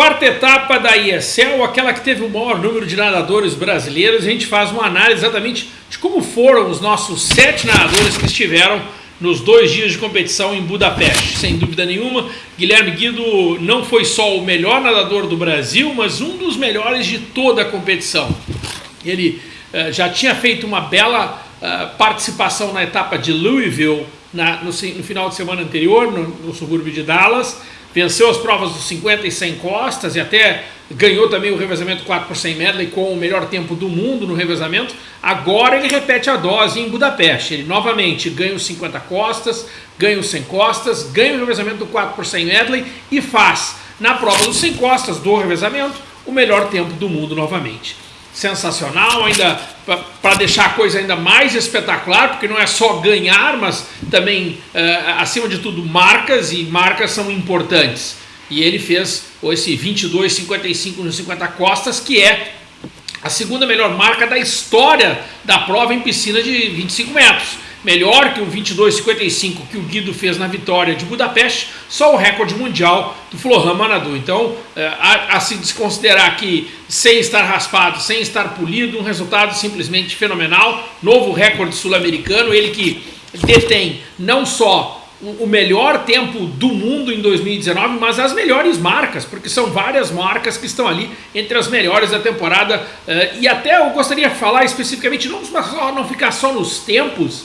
Quarta etapa da ISL, aquela que teve o maior número de nadadores brasileiros, a gente faz uma análise exatamente de como foram os nossos sete nadadores que estiveram nos dois dias de competição em Budapeste. Sem dúvida nenhuma, Guilherme Guido não foi só o melhor nadador do Brasil, mas um dos melhores de toda a competição. Ele uh, já tinha feito uma bela uh, participação na etapa de Louisville na, no, no, final de semana anterior, no, no subúrbio de Dallas, venceu as provas dos 50 e 100 costas e até ganhou também o revezamento 4 por 100 medley com o melhor tempo do mundo no revezamento. Agora ele repete a dose em Budapeste. Ele novamente ganha os 50 costas, ganha os 100 costas, ganha o revezamento do 4 por 100 medley e faz na prova dos 100 costas do revezamento o melhor tempo do mundo novamente sensacional, ainda para deixar a coisa ainda mais espetacular, porque não é só ganhar, mas também, uh, acima de tudo, marcas, e marcas são importantes. E ele fez esse 22,55 nos 50 costas, que é a segunda melhor marca da história da prova em piscina de 25 metros melhor que o 22,55 que o Guido fez na vitória de Budapeste, só o recorde mundial do Flohan Manadu. Então, é, a, se desconsiderar que sem estar raspado, sem estar polido, um resultado simplesmente fenomenal, novo recorde sul-americano, ele que detém não só o melhor tempo do mundo em 2019, mas as melhores marcas, porque são várias marcas que estão ali entre as melhores da temporada. É, e até eu gostaria de falar especificamente, não, não ficar só nos tempos,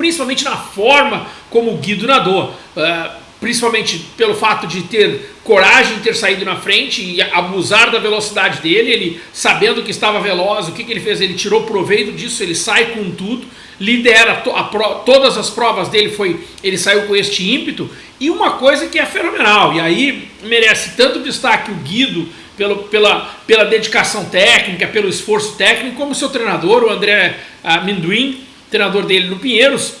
principalmente na forma como o Guido nadou. Uh, principalmente pelo fato de ter coragem de ter saído na frente e abusar da velocidade dele, ele sabendo que estava veloz, o que, que ele fez? Ele tirou proveito disso, ele sai com tudo, lidera to todas as provas dele, foi ele saiu com este ímpeto, e uma coisa que é fenomenal, e aí merece tanto destaque o Guido, pelo, pela, pela dedicação técnica, pelo esforço técnico, como seu treinador, o André Amendoim, treinador dele no Pinheiros,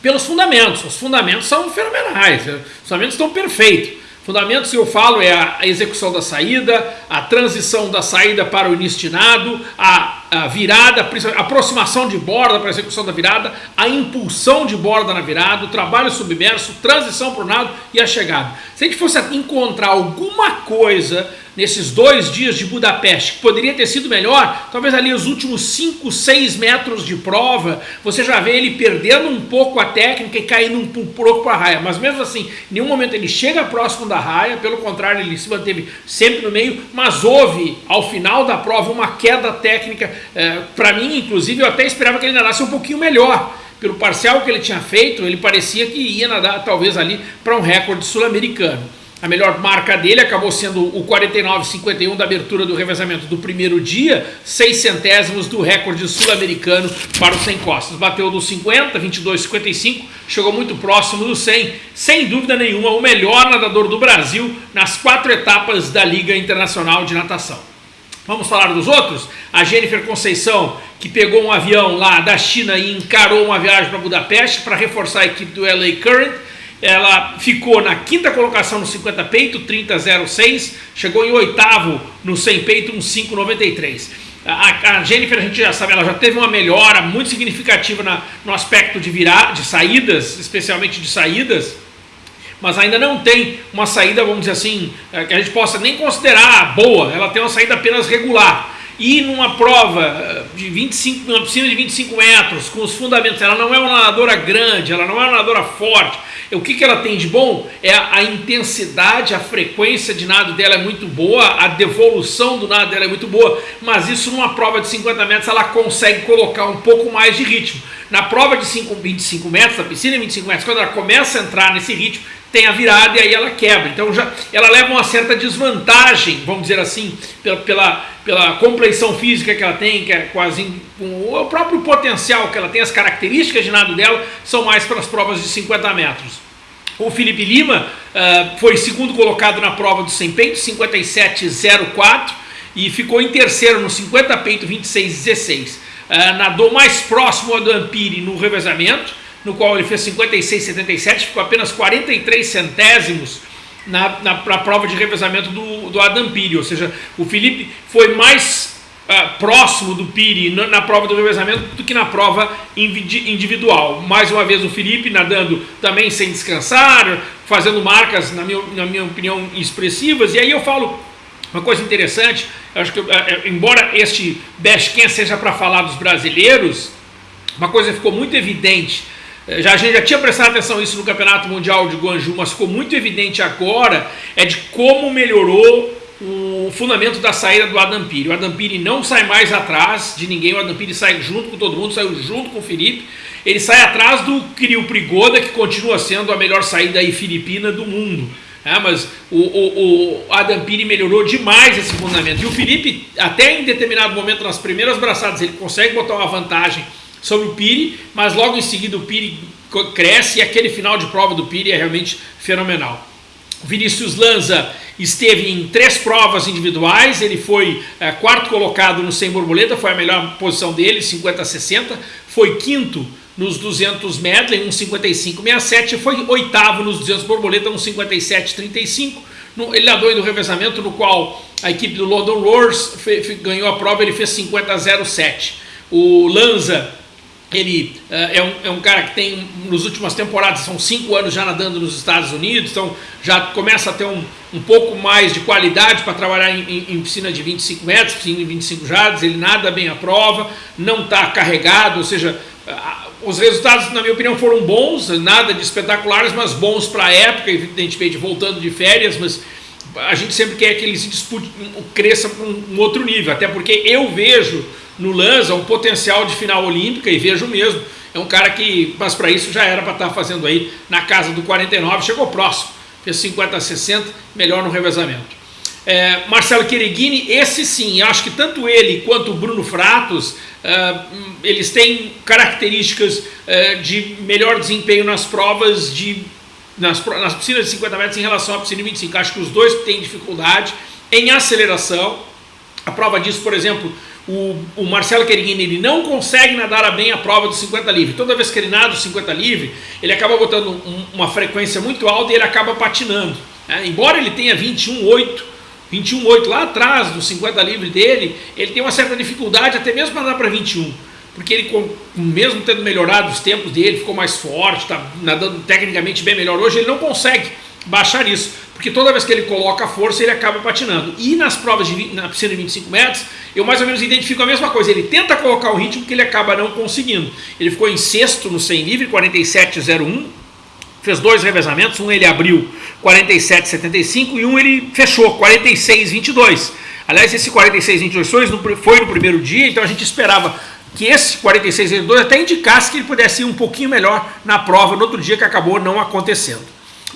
pelos fundamentos. Os fundamentos são fenomenais, os fundamentos estão perfeitos. Fundamentos, eu falo, é a execução da saída, a transição da saída para o início nado, a, a virada, a aproximação de borda para a execução da virada, a impulsão de borda na virada, o trabalho submerso, transição para o nado e a chegada. Se a gente fosse encontrar alguma coisa nesses dois dias de Budapeste, que poderia ter sido melhor, talvez ali os últimos 5, 6 metros de prova, você já vê ele perdendo um pouco a técnica e caindo um pouco para a raia, mas mesmo assim, em nenhum momento ele chega próximo da raia, pelo contrário, ele se manteve sempre no meio, mas houve, ao final da prova, uma queda técnica, é, para mim, inclusive, eu até esperava que ele nadasse um pouquinho melhor, pelo parcial que ele tinha feito, ele parecia que ia nadar talvez ali para um recorde sul-americano. A melhor marca dele acabou sendo o 49,51 da abertura do revezamento do primeiro dia, 6 centésimos do recorde sul-americano para os 100 costas. Bateu do 50, 22,55, chegou muito próximo do 100. Sem dúvida nenhuma, o melhor nadador do Brasil nas quatro etapas da Liga Internacional de Natação. Vamos falar dos outros? A Jennifer Conceição, que pegou um avião lá da China e encarou uma viagem para Budapeste para reforçar a equipe do LA Current ela ficou na quinta colocação no 50 peito, 30,06, chegou em oitavo no 100 peito, um 5,93. A, a, Jennifer, a gente já sabe, ela já teve uma melhora muito significativa na, no aspecto de virar, de saídas, especialmente de saídas, mas ainda não tem uma saída, vamos dizer assim, é, que a gente possa nem considerar boa, ela tem uma saída apenas regular. E numa prova eh, de 25, numa piscina de 25 metros, com os fundamentos, ela não é uma nadadora grande, ela não é uma nadadora forte, o que, que ela tem de bom? É a, a, intensidade, a frequência de nado dela é muito boa, a devolução do nado dela é muito boa, mas isso numa prova de 50 metros ela consegue colocar um pouco mais de ritmo. Na prova de 5, 25 metros, na piscina de 25 metros, quando ela começa a entrar nesse ritmo, tem a virada e aí ela quebra. Então já, ela leva uma certa desvantagem, vamos dizer assim, pela, pela, pela física que ela tem, que é quase com o próprio potencial que ela tem, as características de nado dela são mais para as provas de 50 metros. O Felipe Lima uh, foi segundo colocado na prova do 100 peito, 57,04 e ficou em terceiro no 50 peito, 26,16. Uh, nadou mais próximo do Ampiri no revezamento, no qual ele fez 56,77, ficou apenas 43 centésimos na, na, prova de revezamento do, do Adam Piri, ou seja, o Felipe foi mais uh, próximo do Piri na, na, prova do revezamento do que na prova individual. Mais uma vez o Felipe nadando também sem descansar, fazendo marcas, na minha, na minha opinião, expressivas. E aí eu falo uma coisa interessante, acho que uh, embora este Bashken seja para falar dos brasileiros, uma coisa ficou muito evidente eh, já, a gente já tinha prestado atenção nisso no Campeonato Mundial de Guangzhou, mas ficou muito evidente agora, é de como melhorou o fundamento da saída do Adam Piri. O Adam Piri não sai mais atrás de ninguém, o Adam Piri sai junto com todo mundo, saiu junto com o Felipe. Ele sai atrás do Kirill Prigoda, que continua sendo a melhor saída aí filipina do mundo. É, mas o, o, o, Adam Piri melhorou demais esse fundamento. E o Felipe, até em determinado momento, nas primeiras braçadas, ele consegue botar uma vantagem sobre o Piri, mas logo em seguida o Piri cresce e aquele final de prova do Piri é realmente fenomenal. Vinícius Lanza esteve em três provas individuais, ele foi é, quarto colocado no 100 borboleta, foi a melhor posição dele, 50-60, foi quinto nos 200 medley, 1,55,67, foi oitavo nos 200 borboleta, 1,57,35, ele nadou no revezamento no qual a equipe do London Roars ganhou a prova, ele fez 50,07. O Lanza ele uh, é, um, é um cara que tem, nos últimas temporadas, são cinco anos já nadando nos Estados Unidos, então já começa a ter um, um pouco mais de qualidade para trabalhar em, em, em, piscina de 25 metros, piscina de 25 jardas, ele nada bem a prova, não está carregado, ou seja, uh, os resultados, na minha opinião, foram bons, nada de espetaculares, mas bons para a época, evidentemente voltando de férias, mas a gente sempre quer que ele se dispute, cresça para um, um outro nível, até porque eu vejo no Lanza um potencial de final olímpica e vejo mesmo. É um cara que, mas para isso já era para estar tá fazendo aí na casa do 49, chegou próximo, fez 50 a 60, melhor no revezamento. É, Marcelo Quereguini, esse sim, acho que tanto ele quanto o Bruno Fratos, uh, eles têm características uh, de melhor desempenho nas provas de nas, nas piscinas de 50 metros em relação à piscina de 25. Acho que os dois têm dificuldade em aceleração. A prova disso, por exemplo, o, o Marcelo Queriguini ele não consegue nadar bem a prova do 50 livre. Toda vez que ele nada o 50 livre, ele acaba botando um, uma frequência muito alta e ele acaba patinando. Né? Embora ele tenha 21,8, 21,8 lá atrás do 50 livre dele, ele tem uma certa dificuldade até mesmo para nadar para 21. Porque ele, mesmo tendo melhorado os tempos dele, ficou mais forte, está nadando tecnicamente bem melhor hoje, ele não consegue baixar isso, porque toda vez que ele coloca a força, ele acaba patinando. E nas provas de, na piscina de 25 metros, eu mais ou menos identifico a mesma coisa, ele tenta colocar o ritmo que ele acaba não conseguindo. Ele ficou em sexto no 100 livre, 47,01, fez dois revezamentos, um ele abriu 47,75 e um ele fechou 46,22. Aliás, esse 46,22 foi no primeiro dia, então a gente esperava que esse 46,22 até indicasse que ele pudesse ir um pouquinho melhor na prova no outro dia que acabou não acontecendo.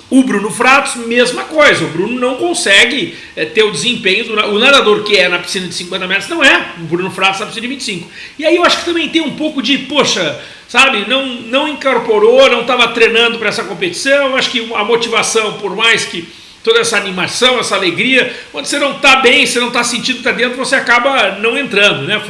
O Bruno Fratos, mesma coisa. O Bruno não consegue é, ter o desempenho do o nadador que é na piscina de 50 metros, não é o Bruno Fratos na piscina de 25. E aí eu acho que também tem um pouco de, poxa, sabe, não, não incorporou, não estava treinando para essa competição. Eu acho que a motivação, por mais que toda essa animação, essa alegria. Quando você não está bem, você não está sentindo que está dentro, você acaba não entrando, né?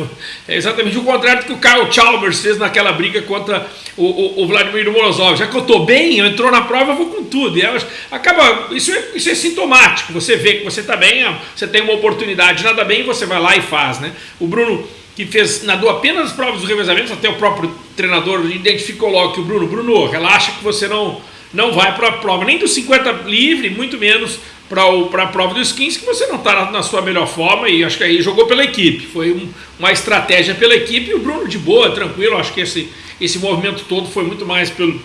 É exatamente o contrário do que o Kyle Chalmers fez naquela briga contra o, o, o Vladimir Morozov. Já que eu estou bem, eu entrou na prova, eu vou com tudo. E acaba, isso é, isso é sintomático. Você vê que você está bem, você tem uma oportunidade, nada bem, você vai lá e faz, né? O Bruno que fez, nadou apenas as provas dos revezamentos, até o próprio treinador identificou logo que o Bruno, Bruno, relaxa que você não não vai para a prova nem do 50 livre, muito menos para a prova dos 15, que você não está na, na, sua melhor forma e acho que aí jogou pela equipe. Foi um, uma estratégia pela equipe e o Bruno de boa, tranquilo. Acho que esse, esse movimento todo foi muito mais pelo,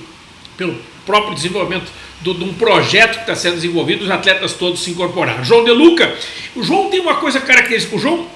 pelo próprio desenvolvimento do, de um projeto que está sendo desenvolvido, os atletas todos se incorporaram. João De Luca, o João tem uma coisa característica, o João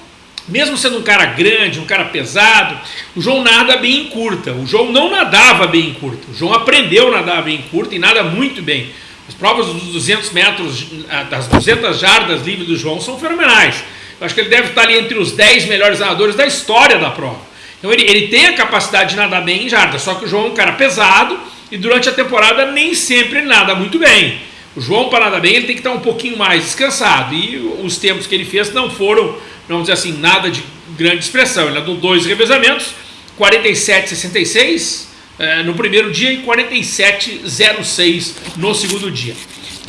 mesmo sendo um cara grande, um cara pesado, o João nada bem em curta. O João não nadava bem em curta. O João aprendeu a nadar bem em curta e nada muito bem. As provas dos 200 metros, das 200 jardas livres do João são fenomenais. Eu acho que ele deve estar ali entre os 10 melhores nadadores da história da prova. Então ele, ele tem a capacidade de nadar bem em jardas, só que o João é um cara pesado e durante a temporada nem sempre nada muito bem. O João, para nadar bem, ele tem que estar um pouquinho mais descansado. E os tempos que ele fez não foram vamos dizer assim, nada de grande expressão. Ele nadou dois revezamentos, 47,66 eh, no primeiro dia e 47,06 no segundo dia.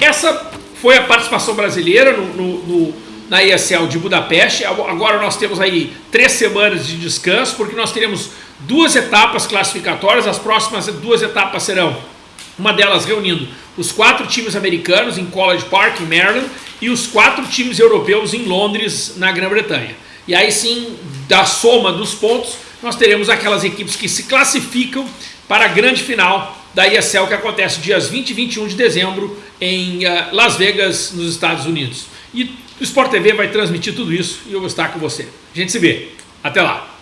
Essa foi a participação brasileira no, no, no, na ESL de Budapeste. Agora nós temos aí três semanas de descanso, porque nós teremos duas etapas classificatórias. As próximas duas etapas serão uma delas reunindo os quatro times americanos em College Park, em Maryland, e os quatro times europeus em Londres, na Grã-Bretanha. E aí sim, da soma dos pontos, nós teremos aquelas equipes que se classificam para a grande final da ESL que acontece dias 20 e 21 de dezembro em uh, Las Vegas, nos Estados Unidos. E o Sport TV vai transmitir tudo isso e eu vou estar com você. A gente se vê. Até lá!